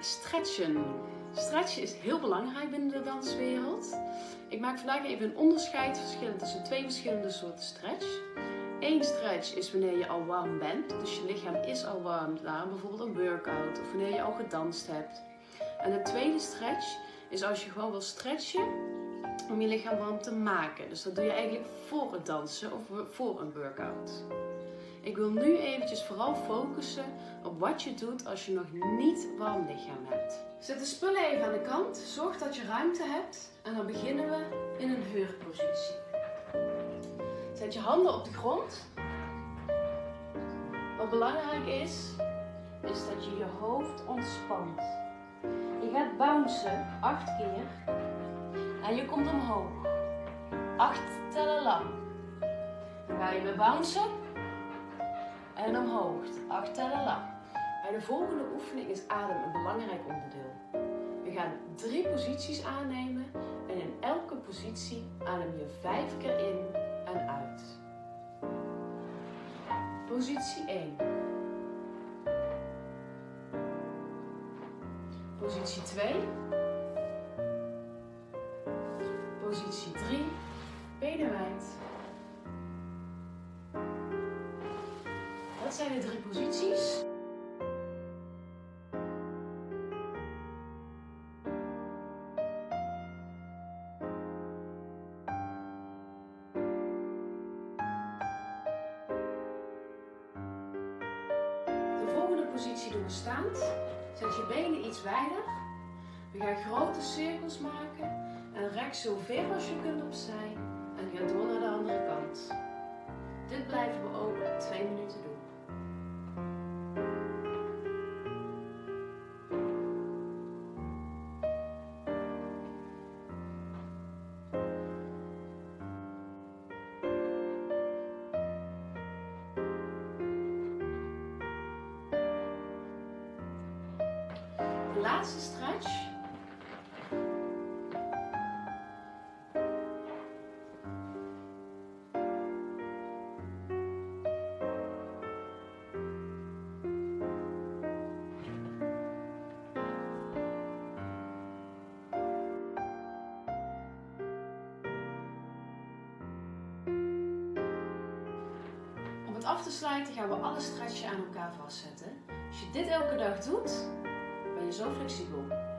Stretchen. Stretchen is heel belangrijk binnen de danswereld. Ik maak vandaag even een onderscheid tussen twee verschillende soorten stretch. Eén stretch is wanneer je al warm bent, dus je lichaam is al warm, daarom bijvoorbeeld een workout of wanneer je al gedanst hebt. En de tweede stretch is als je gewoon wil stretchen om je lichaam warm te maken. Dus dat doe je eigenlijk voor het dansen of voor een workout. Ik wil nu eventjes vooral focussen op wat je doet als je nog niet warm lichaam hebt. Zet de spullen even aan de kant, zorg dat je ruimte hebt en dan beginnen we in een heurpositie. Zet je handen op de grond. Wat belangrijk is, is dat je je hoofd ontspant. Je gaat bouncen acht keer en je komt omhoog. Acht tellen lang. Dan ga je weer bouncen en omhoog. Acht tellen lang. Bij de volgende oefening is adem een belangrijk onderdeel. We gaan drie posities aannemen en in elke positie adem je vijf keer in en uit. Positie 1. Positie 2. Positie 3. Benen wijd. Dat zijn de drie posities. De volgende positie doen we staand. Zet je benen iets wijder. We gaan grote cirkels maken en rek zo ver als je kunt opzij en ga door naar de andere kant. Dit blijven we ook twee laatste stretch. Om het af te sluiten gaan we alle stretchen aan elkaar vastzetten. Als je dit elke dag doet, ben je zo flexibel.